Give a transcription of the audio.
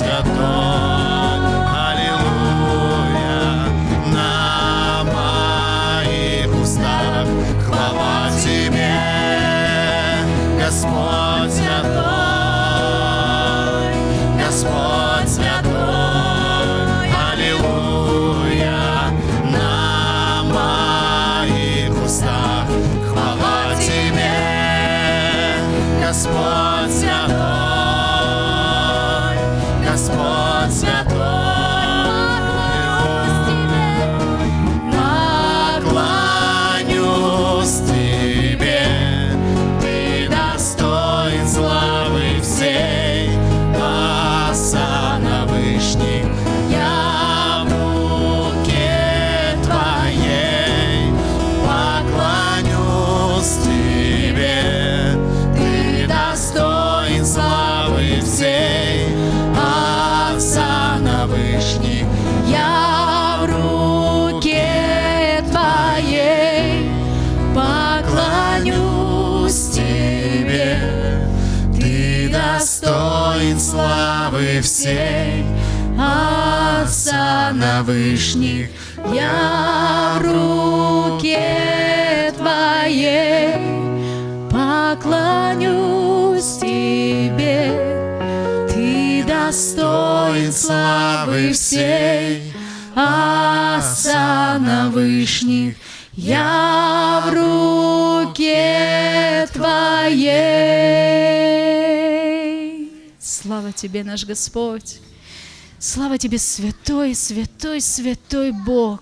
высотой. Аллилуйя, на моих устах хвала Тебе, Господь святой, Господь святой. Аллилуйя, на моих устах хвала Тебе, Господь святой. Достоин славы всей, Отца на вышних, я в руке Твоей. Поклонюсь Тебе, достоин славы всей, Отца на вышних, я в руке Твоей. Слава Тебе, наш Господь! Слава Тебе, святой, святой, святой Бог!